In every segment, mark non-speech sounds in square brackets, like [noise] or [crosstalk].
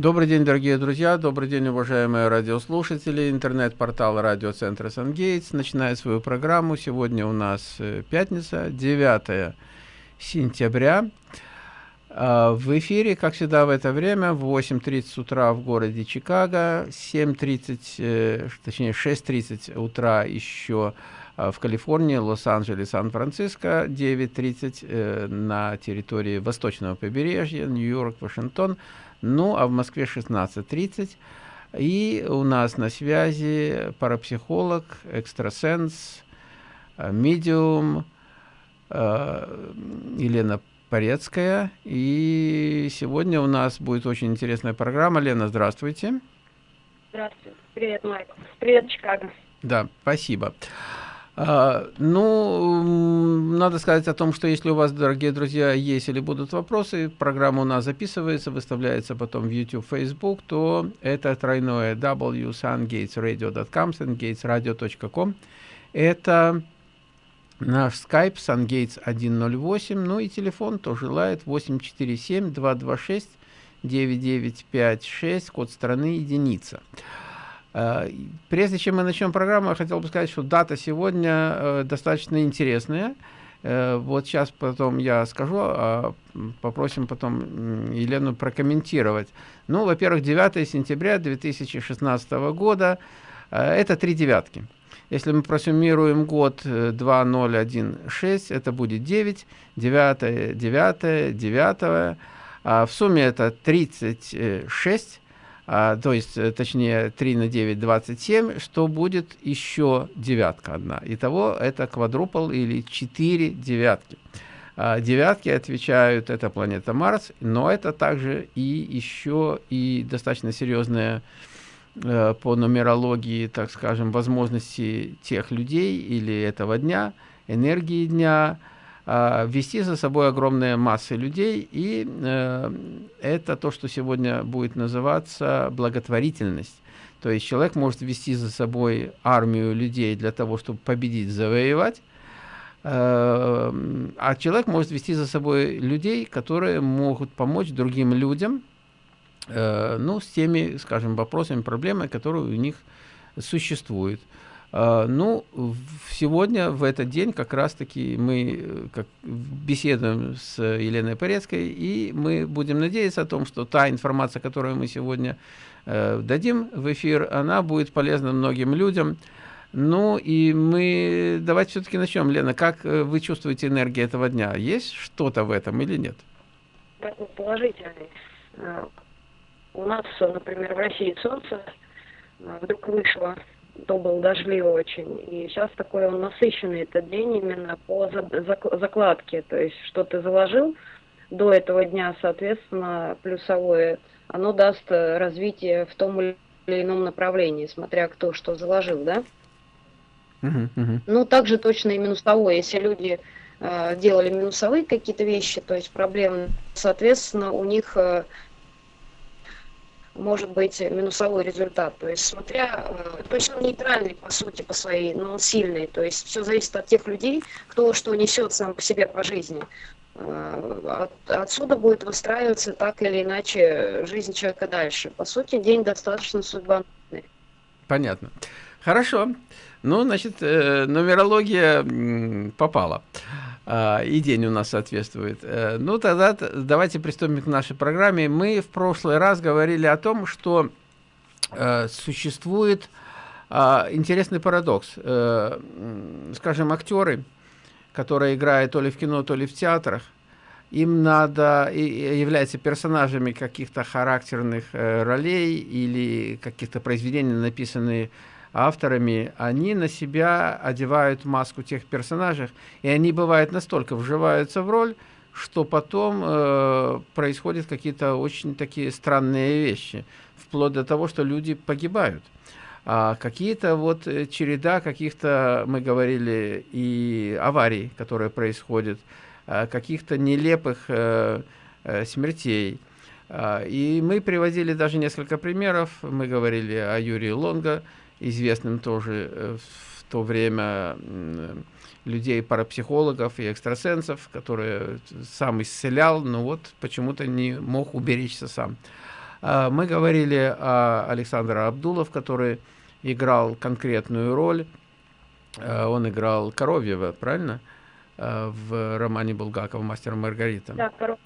Добрый день, дорогие друзья, добрый день, уважаемые радиослушатели. Интернет-портал радиоцентра «Сангейтс» начинает свою программу. Сегодня у нас э, пятница, 9 сентября. А, в эфире, как всегда, в это время, в 8.30 утра в городе Чикаго, 7.30, э, точнее 6.30 утра еще а, в Калифорнии, Лос-Анджелес, Сан-Франциско, 9.30 э, на территории восточного побережья, Нью-Йорк, Вашингтон, ну, а в Москве 16.30. И у нас на связи парапсихолог, экстрасенс, э, медиум э, Елена Порецкая. И сегодня у нас будет очень интересная программа. Лена, здравствуйте. Здравствуйте. Привет, Майк. Привет, Чикаго. Да, спасибо. А, ну, надо сказать о том, что если у вас, дорогие друзья, есть или будут вопросы, программа у нас записывается, выставляется потом в YouTube, Facebook, то это тройное w sungatesradio.com. Это наш Skype sungates 108, ну и телефон тоже желает 847-226-9956, код страны единица. Э, прежде чем мы начнем программу, я хотел бы сказать, что дата сегодня э, достаточно интересная. Э, вот сейчас потом я скажу, а попросим потом Елену прокомментировать. Ну, во-первых, 9 сентября 2016 года – это три девятки. Если мы просуммируем год 2016, это будет 9, 9, 9, 9, а в сумме это 36, а, то есть, э, точнее, 3 на 9, 27, что будет еще девятка одна. Итого это квадрупл или 4 девятки. А, девятки отвечают, это планета Марс, но это также и еще и достаточно серьезная э, по нумерологии, так скажем, возможности тех людей или этого дня, энергии дня, вести за собой огромные массы людей, и э, это то, что сегодня будет называться благотворительность. То есть человек может вести за собой армию людей для того, чтобы победить, завоевать, э, а человек может вести за собой людей, которые могут помочь другим людям, э, ну, с теми, скажем, вопросами, проблемами, которые у них существуют. А, ну, сегодня, в этот день, как раз-таки мы э, как, беседуем с Еленой Порецкой, и мы будем надеяться о том, что та информация, которую мы сегодня э, дадим в эфир, она будет полезна многим людям. Ну, и мы давайте все-таки начнем. Лена, как э, вы чувствуете энергию этого дня? Есть что-то в этом или нет? Положительный. Э, у нас, например, в России солнце вдруг вышло то был дождливый очень. И сейчас такой он насыщенный этот день именно по закладке. То есть, что ты заложил до этого дня, соответственно, плюсовое, оно даст развитие в том или ином направлении, смотря кто что заложил, да? Uh-huh, uh-huh. Ну, также точно и минусовое. Если люди э, делали минусовые какие-то вещи, то есть проблемы, соответственно, у них э, может быть минусовой результат. То есть смотря, э, то есть он нейтральный по сути по своей, но он сильный. То есть все зависит от тех людей, кто что несет сам по себе по жизни. Э, от, отсюда будет выстраиваться так или иначе жизнь человека дальше. По сути, день достаточно судьбоносный. Понятно. Хорошо. Ну, значит, э, нумерология попала. А, и день у нас соответствует. Э, ну, тогда давайте приступим к нашей программе. Мы в прошлый раз говорили о том, что э, существует э, интересный парадокс. Э, скажем, актеры, которые играют то ли в кино, то ли в театрах, им надо, являются персонажами каких-то характерных ролей или каких-то произведений, написанных авторами, они на себя одевают маску тех персонажей, и они, бывают, настолько вживаются в роль, что потом э, происходят какие-то очень такие странные вещи, вплоть до того, что люди погибают. А какие-то вот э, череда каких-то, мы говорили, и аварий, которые происходят, а каких-то нелепых э, э, смертей. А, и мы приводили даже несколько примеров. Мы говорили о Юрии Лонго, известным тоже э, в то время людей, парапсихологов и экстрасенсов, которые сам исцелял, но вот почему-то не мог уберечься сам. А, мы говорили о Александре Абдулов, который играл конкретную роль. А, он играл Коровьева, правильно? А, в романе Булгакова «Мастер Маргарита». Да, Коров...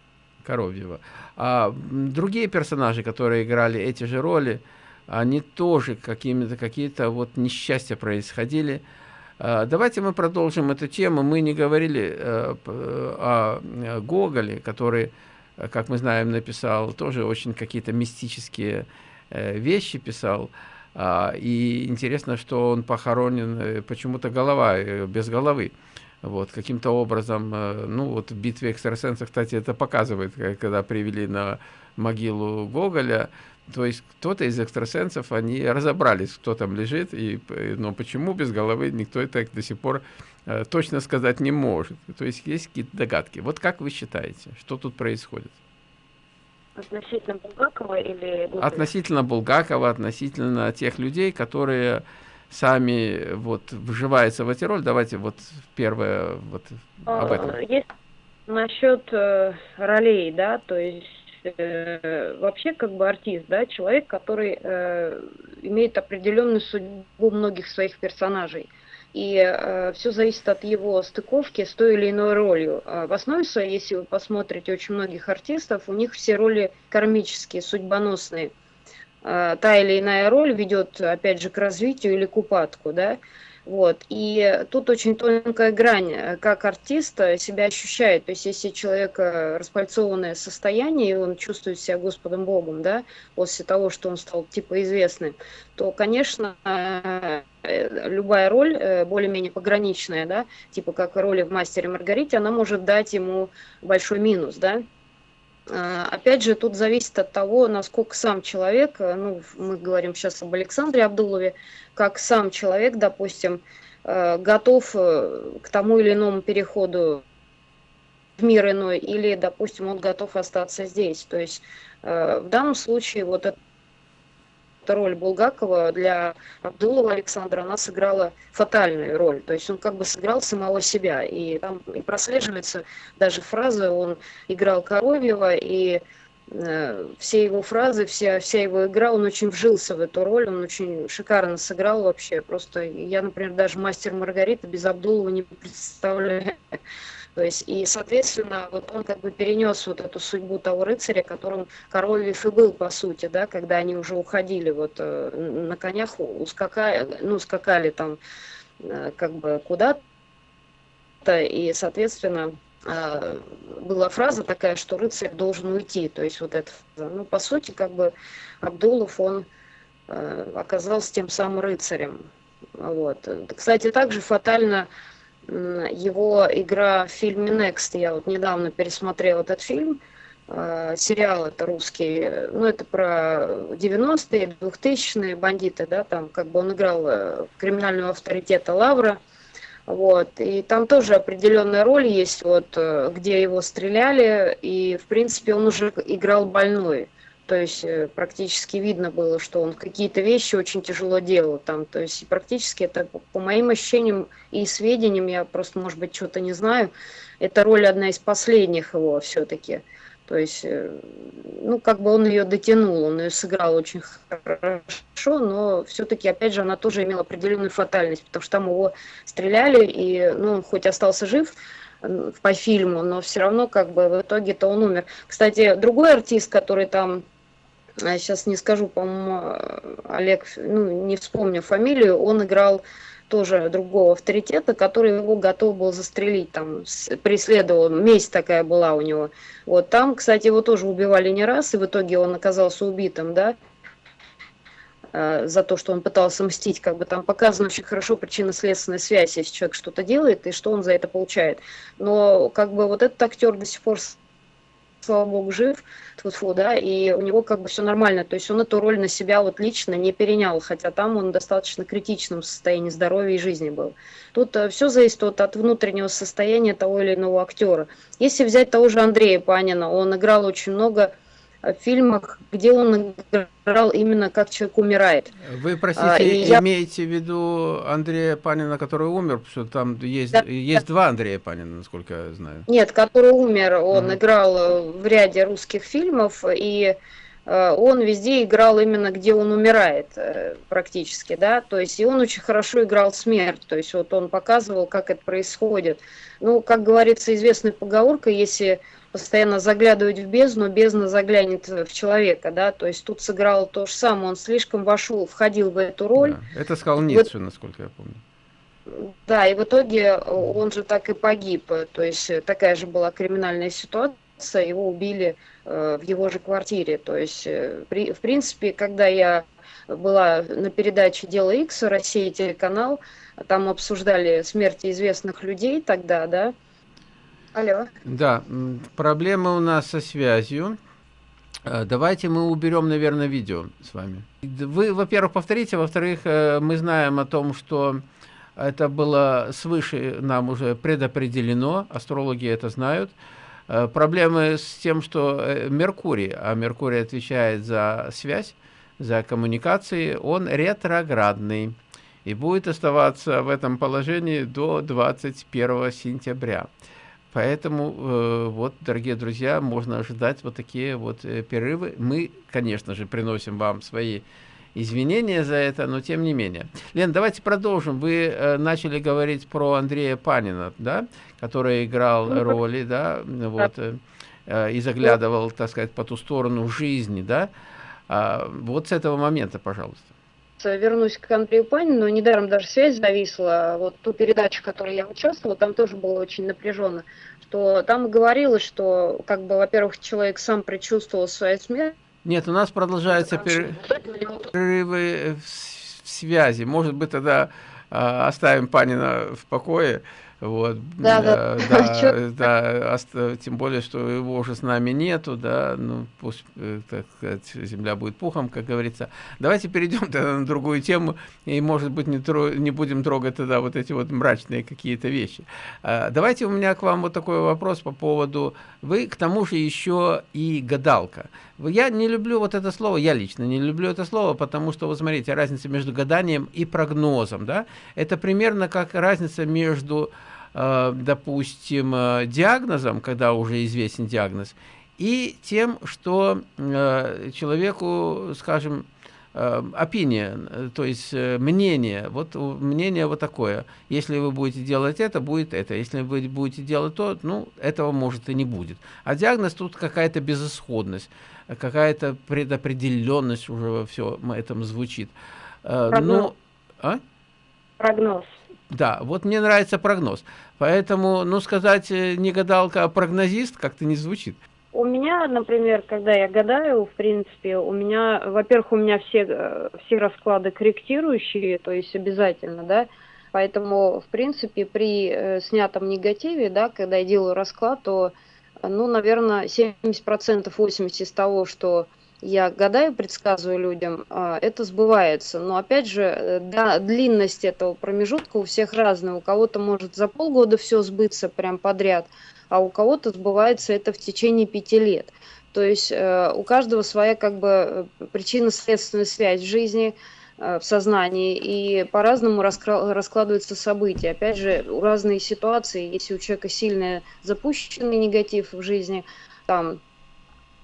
Коровьева. А другие персонажи, которые играли эти же роли, они тоже какими-то какие-то вот несчастья происходили. Давайте мы продолжим эту тему. Мы не говорили э, о Гоголе, который Э, как мы знаем, написал тоже очень какие-то мистические э, вещи писал. А, и интересно, что он похоронен, э, почему-то голова, без головы. Вот, каким-то образом, ну вот в битве экстрасенсов, кстати, это показывает, когда привели на могилу Гоголя, то есть кто-то из экстрасенсов, они разобрались, кто там лежит, и, но почему без головы, никто это до сих пор Э, точно сказать не может. То есть есть какие-то догадки. Вот как вы считаете, что тут происходит? Относительно Булгакова или... Относительно Булгакова, относительно тех людей, которые сами вот вживаются в эти роли. Давайте вот первое вот об этом. А, есть насчет э, ролей, да, то есть э, вообще как бы артист, да, человек, который э, имеет определенную судьбу многих своих персонажей и э, все зависит от его стыковки с той или иной ролью. А в основе своей, если вы посмотрите очень многих артистов, у них все роли кармические, судьбоносные. Э, та или иная роль ведет, опять же, к развитию или к упадку, да. Вот. И тут очень тонкая грань, э, как артист себя ощущает. То есть, если человек распальцованное состояние, и он чувствует себя Господом Богом, да, после того, что он стал типа известным, то, конечно, э, любая роль э, более-менее пограничная, да, типа как роли в «Мастере Маргарите», она может дать ему большой минус, да, Опять же, тут зависит от того, насколько сам человек, ну, мы говорим сейчас об Александре Абдулове, как сам человек, допустим, э, готов э, к тому или иному переходу в мир иной, или, допустим, он готов остаться здесь. То есть э, в данном случае вот это роль Булгакова для Абдулова Александра, она сыграла фатальную роль. То есть он как бы сыграл самого себя. И там и прослеживается даже фраза, он играл Коровьева, и Э, все его фразы, вся, вся его игра, он очень вжился в эту роль, он очень шикарно сыграл вообще. Просто я, например, даже мастер Маргарита без Абдулова не представляю. То есть, и, соответственно, вот он как бы перенес вот эту судьбу того рыцаря, которым Королев и был, по сути, да, когда они уже уходили вот э, на конях, ускакали, ну, скакали там э, как бы куда-то, и, соответственно, а, была фраза такая, что рыцарь должен уйти. То есть вот это, ну, по сути, как бы Абдулов, он э, оказался тем самым рыцарем. Вот. Кстати, также фатально его игра в фильме Next. Я вот недавно пересмотрела этот фильм. Э, сериал это русский. Ну, это про 90-е, 2000-е бандиты, да, там как бы он играл э, криминального авторитета Лавра. Вот. И там тоже определенная роль есть, вот, э, где его стреляли, и, в принципе, он уже играл больной. То есть э, практически видно было, что он какие-то вещи очень тяжело делал там. То есть практически это, по моим ощущениям и сведениям, я просто, может быть, что-то не знаю, это роль одна из последних его все-таки. То есть, э, ну, как бы он ее дотянул, он ее сыграл очень хорошо, но все-таки, опять же, она тоже имела определенную фатальность, потому что там его стреляли, и, ну, он хоть остался жив по фильму, но все равно, как бы, в итоге-то он умер. Кстати, другой артист, который там, сейчас не скажу, по-моему, Олег, ну, не вспомню фамилию, он играл тоже другого авторитета, который его готов был застрелить, там, преследовал, месть такая была у него. Вот там, кстати, его тоже убивали не раз, и в итоге он оказался убитым, да, э, за то, что он пытался мстить, как бы там показана очень хорошо причинно-следственная связь, если человек что-то делает, и что он за это получает. Но как бы вот этот актер до сих пор слава богу, жив, тьфу да, и у него как бы все нормально, то есть он эту роль на себя вот лично не перенял, хотя там он в достаточно критичном состоянии здоровья и жизни был. Тут э, все зависит вот от внутреннего состояния того или иного актера. Если взять того же Андрея Панина, он играл очень много фильмах, где он играл именно как человек умирает. Вы, простите, а, я... имеете в виду Андрея Панина, который умер? Потому что там есть, да, есть да. два Андрея Панина, насколько я знаю. Нет, который умер, он угу. играл в ряде русских фильмов, и Э, он везде играл именно где он умирает э, практически, да, то есть и он очень хорошо играл смерть, то есть вот он показывал, как это происходит. Ну, как говорится, известная поговорка, если постоянно заглядывать в бездну, бездна заглянет в человека, да, то есть тут сыграл то же самое, он слишком вошел, входил в эту роль. Да. Это сказал Ницше, вот, насколько я помню. Да, и в итоге он же так и погиб, то есть такая же была криминальная ситуация, его убили э, в его же квартире. То есть, э, при, в принципе, когда я была на передаче «Дело X», Россия телеканал, там обсуждали смерти известных людей тогда, да? Алло. Да, проблемы у нас со связью. Э, давайте мы уберем, наверное, видео с вами. Вы, во-первых, повторите, во-вторых, мы знаем о том, что это было свыше нам уже предопределено, астрологи это знают, Э, проблемы с тем, что э, Меркурий, а Меркурий отвечает за связь, за коммуникации, он ретроградный и будет оставаться в этом положении до 21 сентября. Поэтому, э, вот, дорогие друзья, можно ожидать вот такие вот э, перерывы. Мы, конечно же, приносим вам свои извинения за это, но тем не менее. Лен, давайте продолжим. Вы э, начали говорить про Андрея Панина, да, который играл ну, роли, да, вот, э, э, и заглядывал, так сказать, по ту сторону жизни, да. А, вот с этого момента, пожалуйста. Вернусь к Андрею Панину, недаром даже связь зависла, вот ту передачу, в которой я участвовала, там тоже было очень напряженно, что там говорилось, что, как бы, во-первых, человек сам предчувствовал свою смерть, нет, у нас продолжаются перерывы в связи. Может быть, тогда а, оставим Панина в покое. Вот, да, да, да, [laughs] да, да, тем более, что его уже с нами нету, да, ну, пусть, э, так сказать, земля будет пухом, как говорится. Давайте перейдем [laughs] тогда на другую тему, и, может быть, не, тро, не будем трогать тогда вот эти вот мрачные какие-то вещи. А, давайте у меня к вам вот такой вопрос по поводу, вы, к тому же, еще и гадалка. Я не люблю вот это слово, я лично не люблю это слово, потому что, вот смотрите, разница между гаданием и прогнозом, да, это примерно как разница между допустим, э, диагнозом, когда уже известен диагноз, и тем, что э, человеку, скажем, опиния, то есть мнение, вот мнение вот такое. Если вы будете делать это, будет это. Если вы будете делать то, ну, этого может и не будет. А диагноз тут какая-то безысходность, какая-то предопределенность уже во всем этом звучит. Прогноз. Ну, а? Прогноз. Да, вот мне нравится прогноз. Поэтому, ну, сказать э, не гадалка, а прогнозист как-то не звучит. У меня, например, когда я гадаю, в принципе, у меня, во-первых, у меня все, э, все расклады корректирующие, то есть обязательно, да, поэтому, в принципе, при э, снятом негативе, да, когда я делаю расклад, то, ну, наверное, 70%, 80% из того, что я гадаю, предсказываю людям, а, это сбывается. Но опять же, э, да, длинность этого промежутка у всех разная. У кого-то может за полгода все сбыться прям подряд, а у кого-то сбывается это в течение пяти лет. То есть э, у каждого своя как бы э, причинно-следственная связь в жизни, в сознании, и по-разному раскладываются события. Опять же, у разные ситуации, если у человека сильно запущенный негатив в жизни, там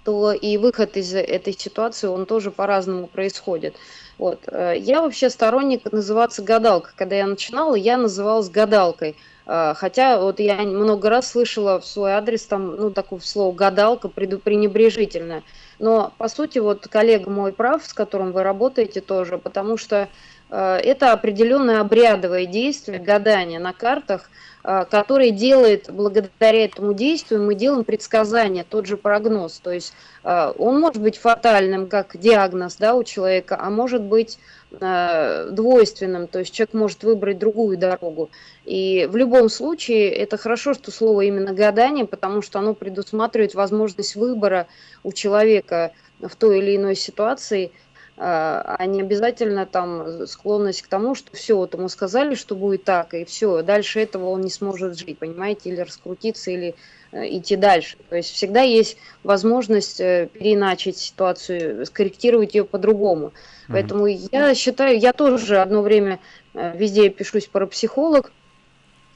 то и выход из этой ситуации, он тоже по-разному происходит. Вот. Э, я вообще сторонник называться гадалкой. Когда я начинала, я называлась гадалкой. Э, хотя вот я много раз слышала в свой адрес там, ну, такое слово гадалка пренебрежительное. Но, по сути, вот коллега мой прав, с которым вы работаете тоже, потому что э, это определенное обрядовое действие, гадание на картах – который делает, благодаря этому действию, мы делаем предсказание, тот же прогноз. То есть э, он может быть фатальным, как диагноз да, у человека, а может быть э, двойственным, то есть человек может выбрать другую дорогу. И в любом случае это хорошо, что слово именно гадание, потому что оно предусматривает возможность выбора у человека в той или иной ситуации – а, а не обязательно там склонность к тому, что все, вот ему сказали, что будет так, и все, дальше этого он не сможет жить, понимаете, или раскрутиться, или э, идти дальше. То есть всегда есть возможность э, переиначить ситуацию, скорректировать ее по-другому. Mm -hmm. Поэтому я считаю, я тоже одно время э, везде пишусь парапсихолог,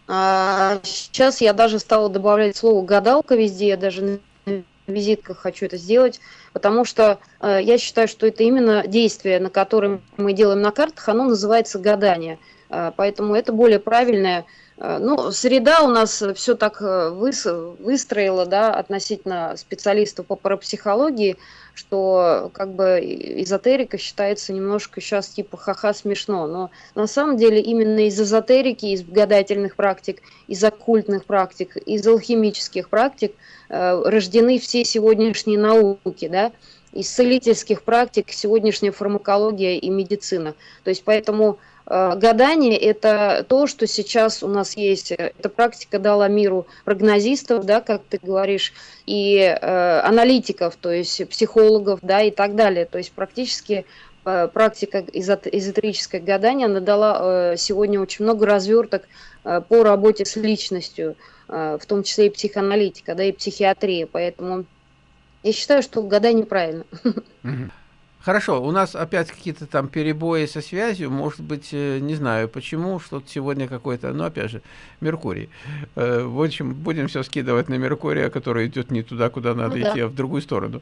а сейчас я даже стала добавлять слово гадалка везде, я даже визитках хочу это сделать, потому что э, я считаю, что это именно действие, на котором мы делаем на картах, оно называется гадание. Э, поэтому это более правильное ну, среда у нас все так э, выстроила, да, относительно специалистов по парапсихологии, что как бы эзотерика считается немножко сейчас типа ха-ха смешно, но на самом деле именно из эзотерики, из гадательных практик, из оккультных практик, из алхимических практик э, рождены все сегодняшние науки, да, из целительских практик сегодняшняя фармакология и медицина. То есть поэтому Э, гадание – это то, что сейчас у нас есть. Эта практика дала миру прогнозистов, да, как ты говоришь, и э, аналитиков, то есть психологов, да, и так далее. То есть практически э, практика эзотерическое гадание, она дала э, сегодня очень много разверток э, по работе с личностью, э, в том числе и психоаналитика, да, и психиатрия. Поэтому я считаю, что гадание правильно. Хорошо, у нас опять какие-то там перебои со связью, может быть, э, не знаю почему, что-то сегодня какой-то, ну, опять же, Меркурий. Э, в общем, будем все скидывать на Меркурия, который идет не туда, куда надо ну, идти, да. а в другую сторону.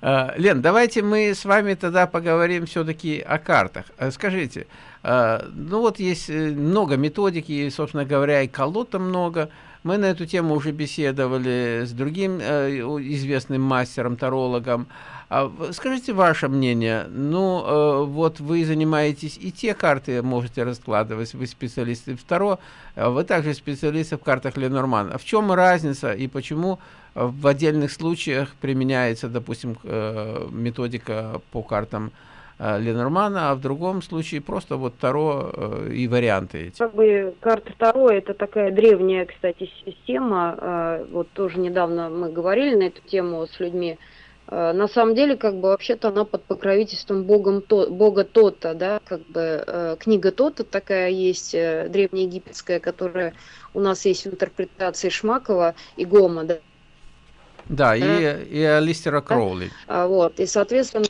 А, [laughs] Лен, давайте мы с вами тогда поговорим все-таки о картах. Э, скажите, ну вот есть много методики, собственно говоря, и колод много, мы на эту тему уже беседовали с другим известным мастером-тарологом. А скажите ваше мнение. Ну, э, вот вы занимаетесь и те карты можете раскладывать, вы специалисты. И второе, э, вы также специалисты в картах Ленорман. А в чем разница и почему в отдельных случаях применяется, допустим, э, методика по картам Ленормана, а в другом случае просто вот Таро и варианты эти. Как бы карта Таро это такая древняя, кстати, система. Вот тоже недавно мы говорили на эту тему с людьми. Э, на самом деле, как бы вообще-то она под покровительством богом то, бога Тота, да, как бы э, книга Тота такая есть, э, древнеегипетская, которая у нас есть в интерпретации Шмакова и Гома, да. Да, да. и, и Алистера Кроули. Да? Вот, и, соответственно,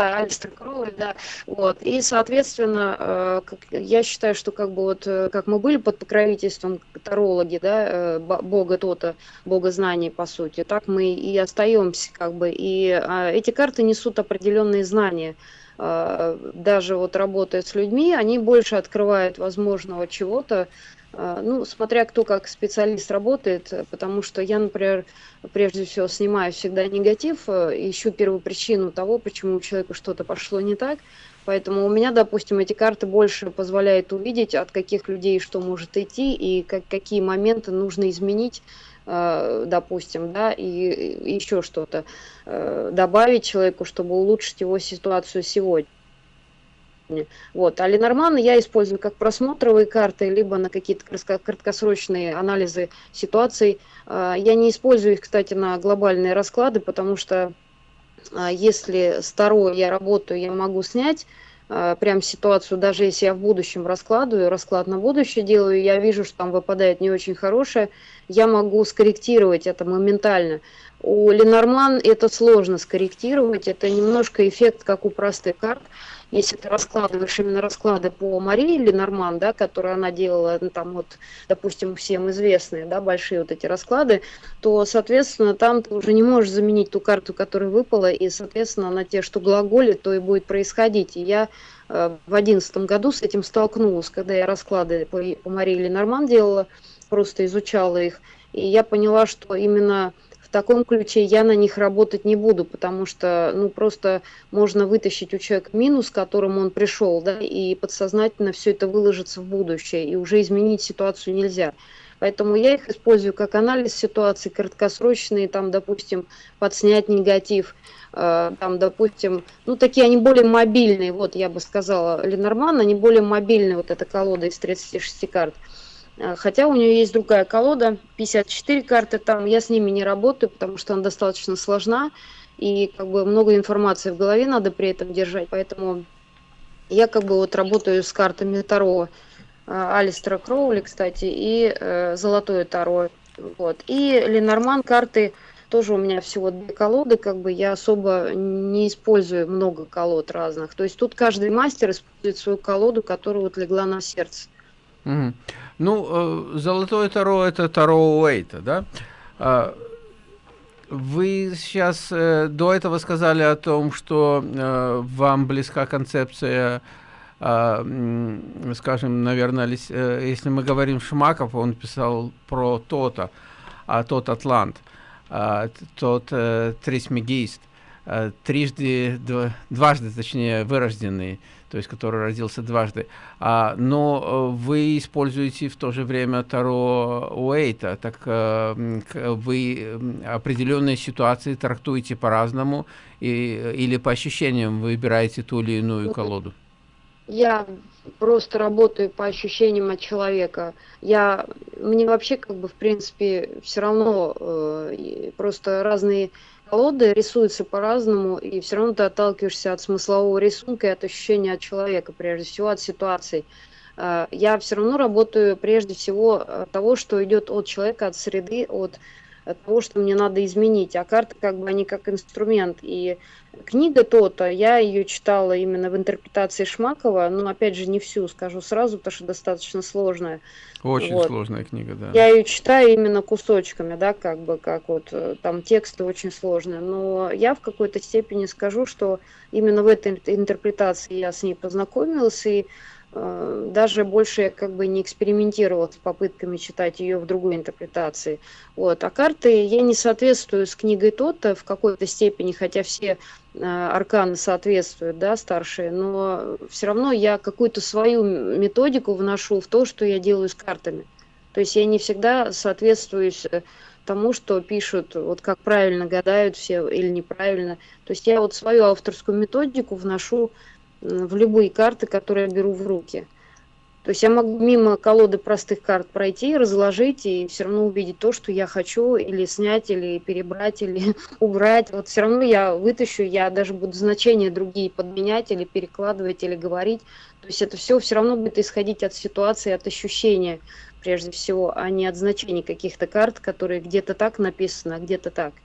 да, Алистер Кроули, да. Вот. И, соответственно, э, я считаю, что как бы вот, э, как мы были под покровительством тарологи, да, э, бога Тота, бога знаний, по сути, так мы и остаемся, как бы. И э, эти карты несут определенные знания. Даже вот работая с людьми, они больше открывают возможного чего-то, а, ну, смотря кто как специалист работает, потому что я, например, прежде всего снимаю всегда негатив, э, ищу первую причину того, почему у человека что-то пошло не так. Поэтому у меня, допустим, эти карты больше позволяют увидеть, от каких людей что может идти и как, какие моменты нужно изменить, э, допустим, да, и еще что-то э, добавить человеку, чтобы улучшить его ситуацию сегодня уровне. Вот. А Ленорман я использую как просмотровые карты, либо на какие-то краткосрочные анализы ситуаций. А, я не использую их, кстати, на глобальные расклады, потому что а, если старое я работаю, я могу снять а, прям ситуацию, даже если я в будущем раскладываю, расклад на будущее делаю, я вижу, что там выпадает не очень хорошее, я могу скорректировать это моментально. У Ленорман это сложно скорректировать, это немножко эффект, как у простых карт. Если ты раскладываешь именно расклады по Марии Ленорман, да, которые она делала, ну, там вот, допустим, всем известные, да, большие вот эти расклады, то, соответственно, там ты уже не можешь заменить ту карту, которая выпала, и, соответственно, на те, что глаголит, то и будет происходить. И я э, в одиннадцатом году с этим столкнулась, когда я расклады по, по Марии Ленорман делала, просто изучала их, и я поняла, что именно таком ключе я на них работать не буду, потому что, ну, просто можно вытащить у человека минус, к которому он пришел, да, и подсознательно все это выложится в будущее, и уже изменить ситуацию нельзя. Поэтому я их использую как анализ ситуации, краткосрочные, там, допустим, подснять негатив, э, там, допустим, ну, такие они более мобильные, вот я бы сказала, Ленорман, они более мобильные, вот эта колода из 36 карт. А, хотя у нее есть другая колода, 54 карты там, я с ними не работаю, потому что она достаточно сложна, и как бы много информации в голове надо при этом держать, поэтому я как бы вот работаю с картами Таро, а, Алистера Кроули, кстати, и э, Золотое Таро, вот. И Ленорман карты тоже у меня всего две колоды, как бы я особо не использую много колод разных. То есть тут каждый мастер использует свою колоду, которая вот легла на сердце. Угу. Ну, э, золотое таро это таро Уэйта, да? А, вы сейчас э, до этого сказали о том, что э, вам близка концепция, э, скажем, наверное, если мы говорим Шмаков, он писал про то-то, а тот Атлант, э, тот Трисмегист, трижды, дв, дважды, точнее, вырожденный, то есть который родился дважды. А, но э, вы используете в то же время Таро Уэйта, так а, вы определенные ситуации трактуете по-разному или по ощущениям выбираете ту или иную ну, колоду? Я просто работаю по ощущениям от человека. Я, мне вообще как бы в принципе все равно э, просто разные колоды рисуются по-разному, и все равно ты отталкиваешься от смыслового рисунка и от ощущения от человека, прежде всего от ситуаций. А, я все равно работаю прежде всего от того, что идет от человека, от среды, от того, что мне надо изменить. А карты как бы они как инструмент. И книга то-то, я ее читала именно в интерпретации Шмакова, но опять же не всю, скажу сразу, потому что достаточно сложная. Очень вот. сложная книга, да. Я ее читаю именно кусочками, да, как бы, как вот э, там тексты очень сложные. Но я в какой-то степени скажу, что именно в этой интерпретации я с ней познакомилась, и даже больше я как бы не экспериментировала с попытками читать ее в другой интерпретации. Вот. А карты я не соответствую с книгой то-то в какой-то степени, хотя все э, арканы соответствуют, да, старшие, но все равно я какую-то свою методику вношу в то, что я делаю с картами. То есть я не всегда соответствую э, тому, что пишут, вот как правильно гадают все или неправильно. То есть я вот свою авторскую методику вношу в любые карты, которые я беру в руки. То есть я могу мимо колоды простых карт пройти, разложить и все равно увидеть то, что я хочу, или снять, или перебрать, или [laughs] убрать. Вот все равно я вытащу, я даже буду значения другие подменять, или перекладывать, или говорить. То есть это все все равно будет исходить от ситуации, от ощущения, прежде всего, а не от значений каких-то карт, которые где-то так написаны, а где-то так.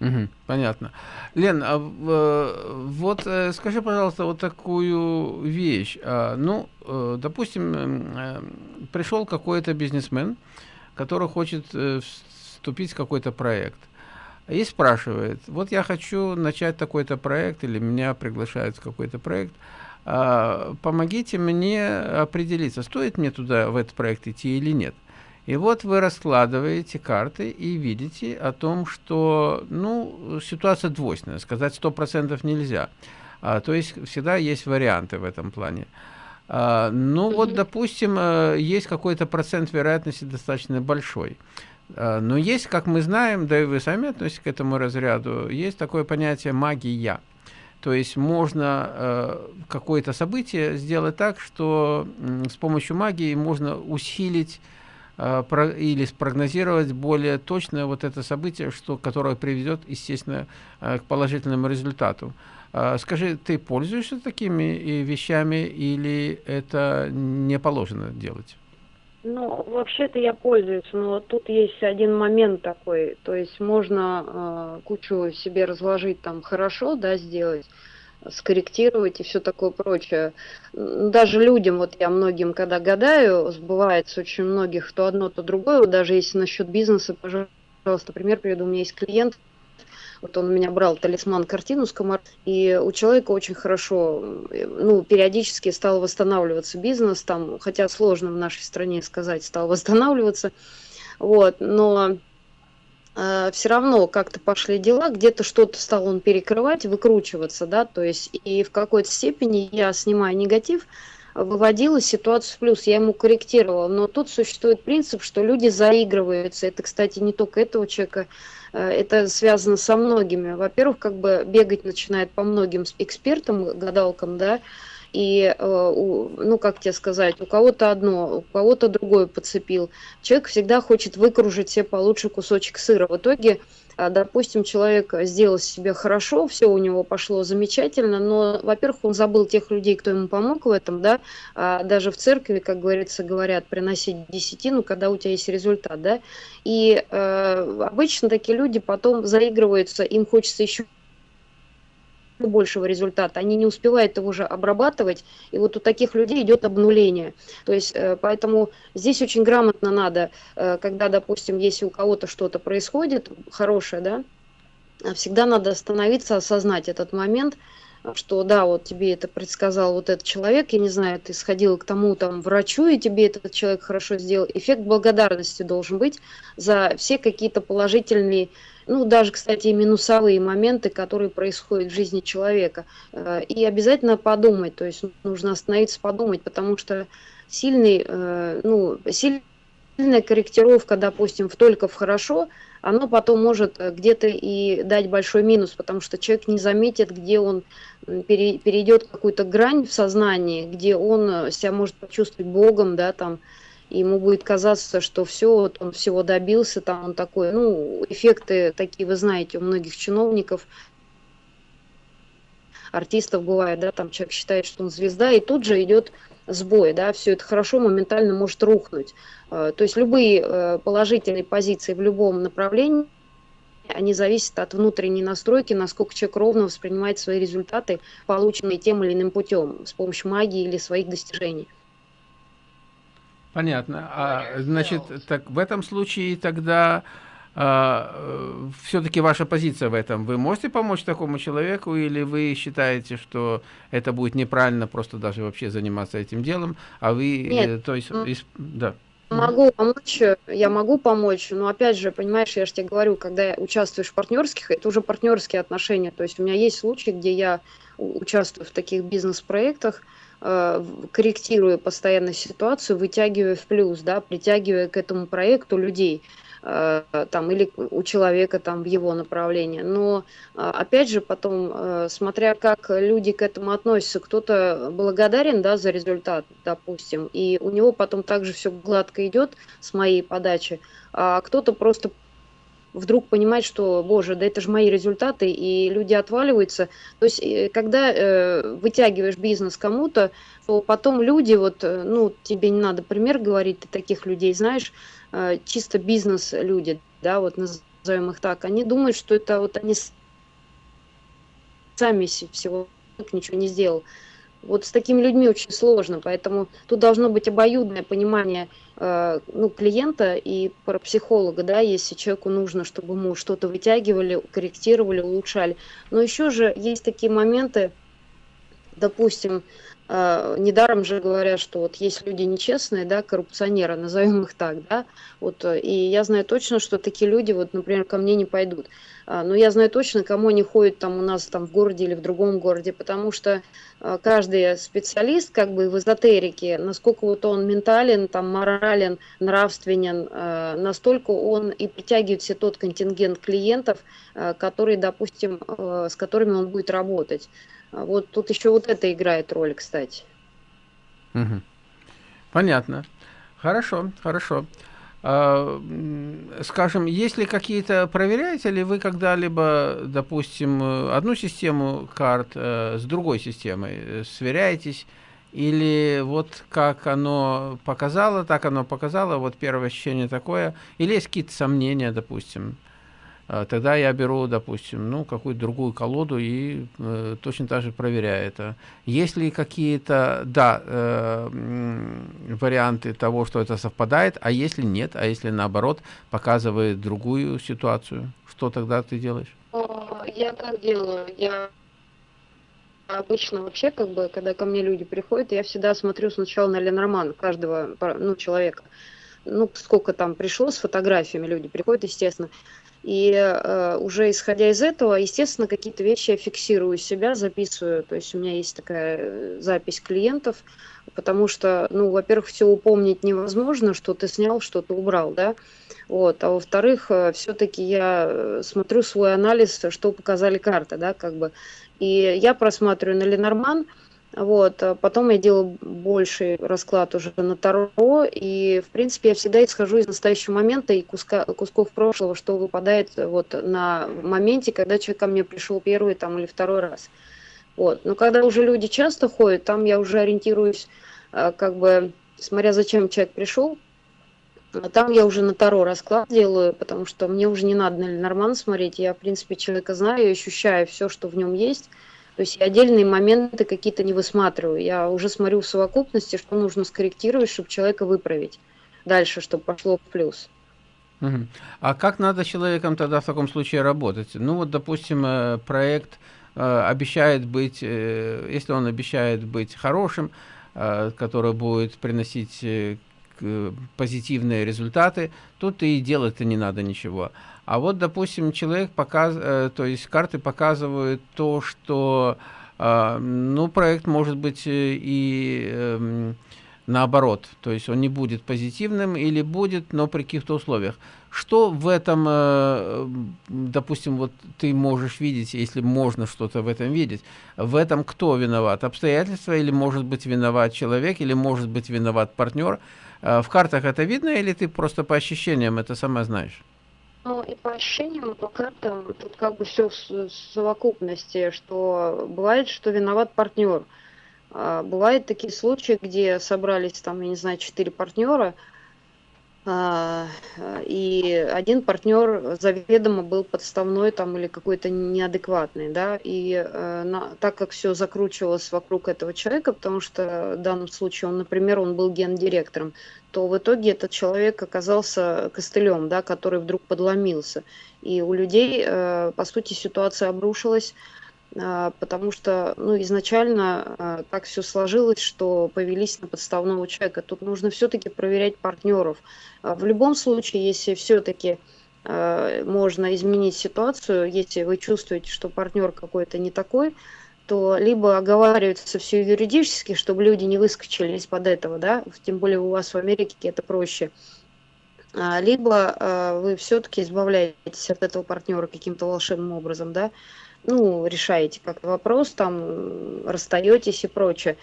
Угу, понятно. Лен, а, э, вот э, скажи, пожалуйста, вот такую вещь. А, ну, э, допустим, пришел какой-то бизнесмен, который хочет вступить в какой-то проект. И спрашивает, вот я хочу начать такой-то проект, или меня приглашают в какой-то проект, а, помогите мне определиться, стоит мне туда, в этот проект идти или нет. И вот вы раскладываете карты и видите о том, что ну, ситуация двойственная, сказать 100% нельзя. А, то есть всегда есть варианты в этом плане. А, ну вот, допустим, э, есть какой-то процент вероятности достаточно большой. А, но есть, как мы знаем, да и вы сами относитесь к этому разряду, есть такое понятие магия. То есть можно э, какое-то событие сделать так, что э, с помощью магии можно усилить или спрогнозировать более точно вот это событие, что, которое приведет, естественно, э, к положительному результату. Э, скажи, ты пользуешься такими вещами или это не положено делать? Ну, вообще-то я пользуюсь, но тут есть один момент такой, то есть можно э, кучу себе разложить там хорошо, да, сделать, скорректировать и все такое прочее. Даже людям, вот я многим, когда гадаю, сбывается очень многих то одно, то другое. Вот даже если насчет бизнеса, пожалуйста, пример приведу. У меня есть клиент, вот он у меня брал талисман картину с комар, и у человека очень хорошо, ну, периодически стал восстанавливаться бизнес, там, хотя сложно в нашей стране сказать, стал восстанавливаться, вот, но все равно как-то пошли дела, где-то что-то стал он перекрывать, выкручиваться, да, то есть и в какой-то степени я снимаю негатив, выводила ситуацию в плюс, я ему корректировала, но тут существует принцип, что люди заигрываются, это, кстати, не только этого человека, э, это связано со многими. Во-первых, как бы бегать начинает по многим экспертам, гадалкам, да, и, э, ну, как тебе сказать, у кого-то одно, у кого-то другое подцепил. Человек всегда хочет выкружить себе получше кусочек сыра. В итоге, а, допустим, человек сделал себе хорошо, все у него пошло замечательно, но, во-первых, он забыл тех людей, кто ему помог в этом, да, а даже в церкви, как говорится, говорят, приносить десятину, когда у тебя есть результат, да, и э, обычно такие люди потом заигрываются, им хочется еще большего результата. Они не успевают его уже обрабатывать, и вот у таких людей идет обнуление. То есть, э, поэтому здесь очень грамотно надо, э, когда, допустим, если у кого-то что-то происходит хорошее, да, всегда надо остановиться, осознать этот момент, что да, вот тебе это предсказал вот этот человек, я не знаю, ты сходил к тому там врачу, и тебе этот человек хорошо сделал. Эффект благодарности должен быть за все какие-то положительные, ну даже, кстати, и минусовые моменты, которые происходят в жизни человека. Э, и обязательно подумать, то есть нужно остановиться, подумать, потому что сильный, э, ну, сильная корректировка, допустим, в только в хорошо – оно потом может э, где-то и дать большой минус, потому что человек не заметит, где он перейдет какую-то грань в сознании, где он себя может почувствовать Богом, да, там, и ему будет казаться, что все, вот он всего добился, там он такой, ну, эффекты такие, вы знаете, у многих чиновников, артистов бывает, да, там человек считает, что он звезда, и тут же идет сбой, да, все это хорошо моментально может рухнуть. Э, то есть любые э, положительные позиции в любом направлении, они зависят от внутренней настройки, насколько человек ровно воспринимает свои результаты, полученные тем или иным путем, с помощью магии или своих достижений. Понятно. А, значит, так в этом случае тогда а, э, все-таки ваша позиция в этом. Вы можете помочь такому человеку или вы считаете, что это будет неправильно просто даже вообще заниматься этим делом, а вы, Нет. то есть, из, да. Могу помочь, я могу помочь, но опять же, понимаешь, я же тебе говорю, когда участвуешь в партнерских, это уже партнерские отношения. То есть у меня есть случаи, где я участвую в таких бизнес-проектах, э, корректирую постоянно ситуацию, вытягивая в плюс, да, притягивая к этому проекту людей. Э, там, или у человека там в его направлении. Но э, опять же потом, э, смотря как люди к этому относятся, кто-то благодарен да, за результат, допустим, и у него потом также все гладко идет с моей подачи, а кто-то просто вдруг понимает, что, боже, да это же мои результаты, и люди отваливаются. То есть, когда э, вытягиваешь бизнес кому-то, то потом люди, вот, ну, тебе не надо пример говорить, ты таких людей знаешь, Э, чисто бизнес-люди, да, вот назовем их так, они думают, что это вот они сами всего ничего не сделал. Вот с такими людьми очень сложно, поэтому тут должно быть обоюдное понимание э, ну, клиента и про психолога, да, если человеку нужно, чтобы ему что-то вытягивали, корректировали, улучшали. Но еще же есть такие моменты, допустим, недаром же говорят, что вот есть люди нечестные, да, коррупционеры, назовем их так, да, вот, э, и я знаю точно, что такие люди, вот, например, ко мне не пойдут, uh, но я знаю точно, кому они ходят там у нас там в городе или в другом городе, потому что uh, каждый специалист, как бы в эзотерике, насколько вот он ментален, там, морален, нравственен, настолько он и притягивает все тот контингент клиентов, который, допустим, с которыми он будет работать. А вот тут еще вот это играет роль, кстати. Угу. Понятно. Хорошо, хорошо. А, скажем, если какие-то проверяете ли вы когда-либо, допустим, одну систему карт э, с другой системой, сверяетесь, или вот как оно показало, так оно показало, вот первое ощущение такое, или есть какие-то сомнения, допустим? А, тогда я беру, допустим, ну, какую-то другую колоду и э, точно так же проверяю это. Есть ли какие-то, да, э, варианты того, что это совпадает, а если нет, а если наоборот показывает другую ситуацию, что тогда ты делаешь? Я так делаю. Я обычно вообще, как бы, когда ко мне люди приходят, я всегда смотрю сначала на Ленорман каждого ну, человека. Ну, сколько там пришло с фотографиями люди приходят, естественно. И э, уже исходя из этого, естественно, какие-то вещи я фиксирую себя, записываю. То есть у меня есть такая э, запись клиентов, потому что, ну, во-первых, все упомнить невозможно, что ты снял, что ты убрал, да. Вот. А во-вторых, э, все-таки я э, смотрю свой анализ, что показали карты, да, как бы. И я просматриваю на Ленорман, вот, а потом я делаю больший расклад уже на Таро, и, в принципе, я всегда исхожу из настоящего момента и куска, кусков прошлого, что выпадает вот на моменте, когда человек ко мне пришел первый там или второй раз. Вот. Но когда уже люди часто ходят, там я уже ориентируюсь, а, как бы, смотря зачем человек пришел, а там я уже на Таро расклад делаю, потому что мне уже не надо на Ленорман смотреть, я, в принципе, человека знаю, ощущаю все, что в нем есть, То есть я отдельные моменты какие-то не высматриваю. Я уже смотрю в совокупности, что нужно скорректировать, чтобы человека выправить дальше, чтобы пошло в плюс. А как надо человеком тогда в таком случае работать? Ну вот, допустим, э, проект э, обещает быть, э, если он обещает быть хорошим, который будет приносить позитивные результаты, тут и делать-то не надо ничего. А вот, допустим, человек показ, то есть карты показывают то, что ну, проект может быть и эм, наоборот, то есть он не будет позитивным или будет, но при каких-то условиях. Что в этом, э, допустим, вот ты можешь видеть, если можно что-то в этом видеть, в этом кто виноват? Обстоятельства или может быть виноват человек, или может быть виноват партнер? Э, в картах это видно или ты просто по ощущениям это сама знаешь? Ну и по ощущениям, по картам, тут как бы все в совокупности, что бывает, что виноват партнер. А, бывают такие случаи, где собрались там, я не знаю, четыре партнера, и один партнер заведомо был подставной там или какой-то неадекватный, да, и э, на, так как все закручивалось вокруг этого человека, потому что в данном случае он, например, он был гендиректором, то в итоге этот человек оказался костылем, да, который вдруг подломился. И у людей, э, по сути, ситуация обрушилась, а, потому что ну, изначально а, так все сложилось, что повелись на подставного человека. Тут нужно все-таки проверять партнеров. А, в любом случае, если все-таки можно изменить ситуацию, если вы чувствуете, что партнер какой-то не такой, то либо оговаривается все юридически, чтобы люди не выскочили из-под этого, да, тем более у вас в Америке это проще, либо вы все-таки избавляетесь от этого партнера каким-то волшебным образом, да, ну, решаете как-то вопрос, там, расстаетесь и прочее.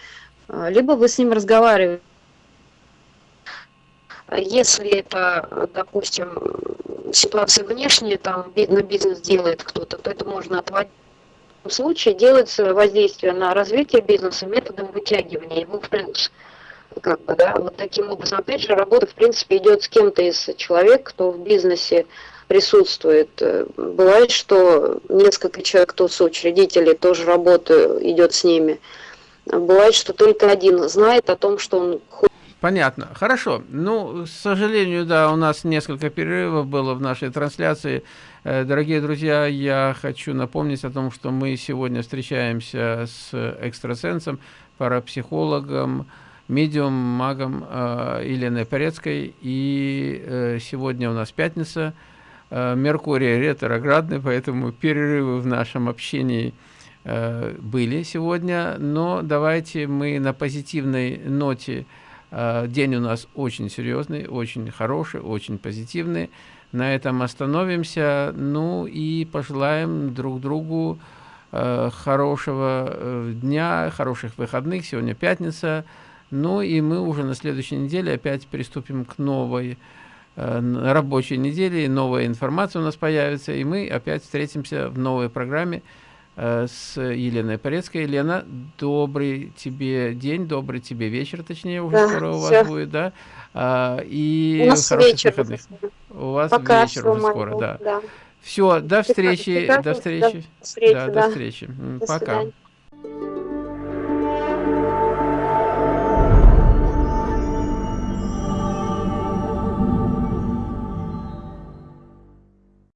А, либо вы с ним разговариваете. Если это, допустим, ситуация внешняя, там на бизнес делает кто-то, то это можно отводить. В случае делается воздействие на развитие бизнеса методом вытягивания его в плюс. Как бы, да, вот таким образом. Опять же, работа, в принципе, идет с кем-то из человек, кто в бизнесе присутствует. Э, бывает, что несколько человек, кто соучредители, тоже работа идет с ними. Бывает, что только один знает о том, что он Понятно. Хорошо. Ну, к сожалению, да, у нас несколько перерывов было в нашей трансляции. Э, дорогие друзья, я хочу напомнить о том, что мы сегодня встречаемся с экстрасенсом, парапсихологом, медиум, магом э, Еленой Порецкой. И сегодня у нас пятница – Меркурий ретроградный, поэтому перерывы в нашем общении э, были сегодня, но давайте мы на позитивной ноте, э, день у нас очень серьезный, очень хороший, очень позитивный, на этом остановимся, ну и пожелаем друг другу хорошего дня, хороших выходных, сегодня пятница, ну и мы уже на следующей неделе опять приступим к новой Э, рабочей недели, новая информация у нас появится, и мы опять встретимся в новой программе э, с Еленой Порецкой. Елена, добрый тебе день, добрый тебе вечер, точнее, уже да, скоро у вас будет, да? А, и у нас вечер. Выходных. У вас Пока вечер уже скоро, да. да. Все, до встречи, до встречи. До встречи, да, да. До встречи. До Пока. Свидания.